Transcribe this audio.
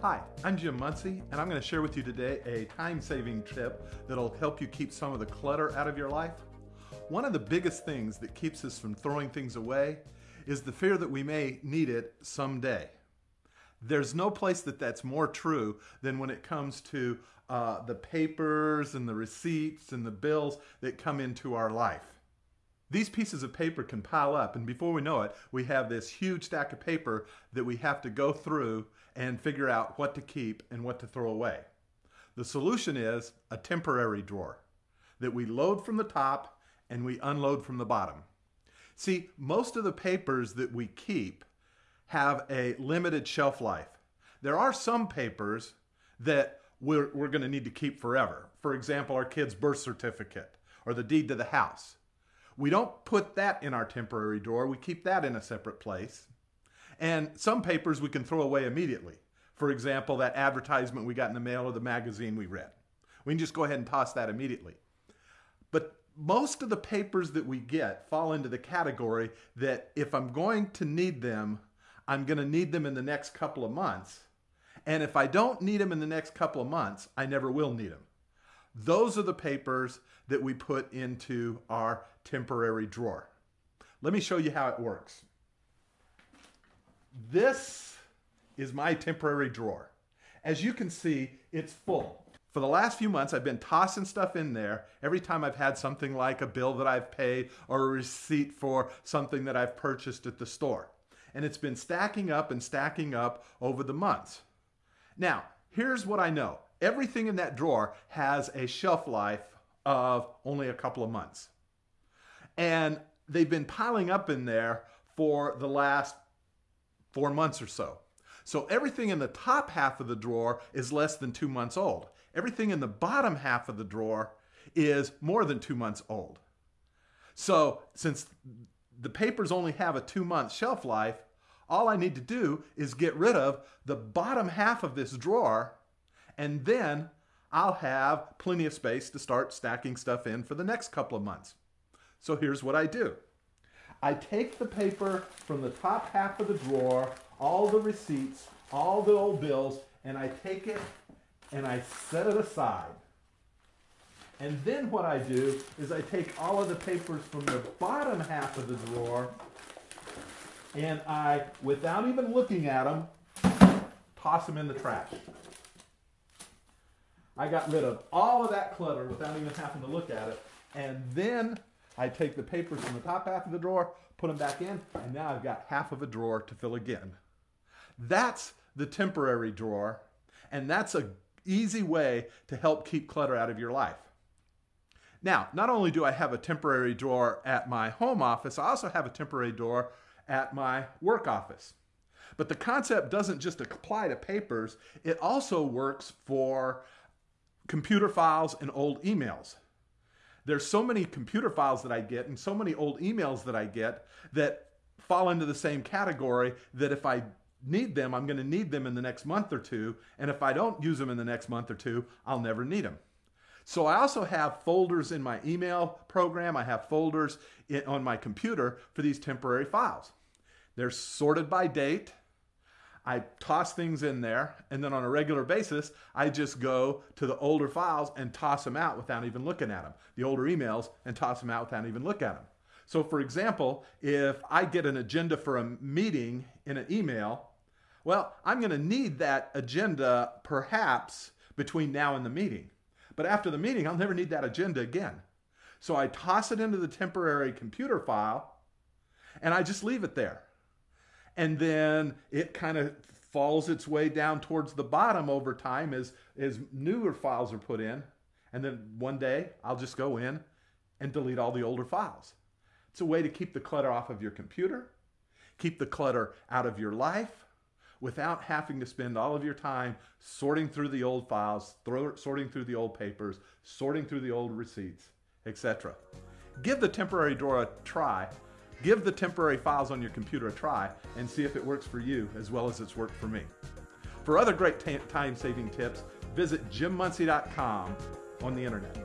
Hi, I'm Jim Munsey, and I'm going to share with you today a time saving tip that'll help you keep some of the clutter out of your life. One of the biggest things that keeps us from throwing things away is the fear that we may need it someday. There's no place that that's more true than when it comes to uh, the papers and the receipts and the bills that come into our life. These pieces of paper can pile up, and before we know it, we have this huge stack of paper that we have to go through and figure out what to keep and what to throw away. The solution is a temporary drawer that we load from the top and we unload from the bottom. See, most of the papers that we keep have a limited shelf life. There are some papers that we're, we're going to need to keep forever. For example, our kid's birth certificate or the deed to the house. We don't put that in our temporary drawer. We keep that in a separate place. And some papers we can throw away immediately. For example, that advertisement we got in the mail or the magazine we read. We can just go ahead and toss that immediately. But most of the papers that we get fall into the category that if I'm going to need them, I'm going to need them in the next couple of months. And if I don't need them in the next couple of months, I never will need them. Those are the papers that we put into our temporary drawer. Let me show you how it works. This is my temporary drawer. As you can see, it's full. For the last few months, I've been tossing stuff in there every time I've had something like a bill that I've paid or a receipt for something that I've purchased at the store. And it's been stacking up and stacking up over the months. Now, here's what I know. Everything in that drawer has a shelf life of only a couple of months. And they've been piling up in there for the last four months or so. So everything in the top half of the drawer is less than two months old. Everything in the bottom half of the drawer is more than two months old. So since the papers only have a two month shelf life, all I need to do is get rid of the bottom half of this drawer and then I'll have plenty of space to start stacking stuff in for the next couple of months. So here's what I do. I take the paper from the top half of the drawer, all the receipts, all the old bills, and I take it and I set it aside. And then what I do is I take all of the papers from the bottom half of the drawer and I, without even looking at them, toss them in the trash. I got rid of all of that clutter without even having to look at it. And then I take the papers from the top half of the drawer, put them back in, and now I've got half of a drawer to fill again. That's the temporary drawer, and that's a easy way to help keep clutter out of your life. Now, not only do I have a temporary drawer at my home office, I also have a temporary drawer at my work office. But the concept doesn't just apply to papers, it also works for computer files and old emails there's so many computer files that I get and so many old emails that I get that fall into the same category that if I need them, I'm going to need them in the next month or two. And if I don't use them in the next month or two, I'll never need them. So I also have folders in my email program. I have folders on my computer for these temporary files. They're sorted by date. I toss things in there, and then on a regular basis, I just go to the older files and toss them out without even looking at them. The older emails and toss them out without even looking at them. So, for example, if I get an agenda for a meeting in an email, well, I'm going to need that agenda perhaps between now and the meeting. But after the meeting, I'll never need that agenda again. So I toss it into the temporary computer file and I just leave it there and then it kind of falls its way down towards the bottom over time as as newer files are put in and then one day I'll just go in and delete all the older files. It's a way to keep the clutter off of your computer, keep the clutter out of your life without having to spend all of your time sorting through the old files, throw, sorting through the old papers, sorting through the old receipts, etc. Give the temporary drawer a try Give the temporary files on your computer a try and see if it works for you as well as it's worked for me. For other great time saving tips, visit jimmunsey.com on the internet.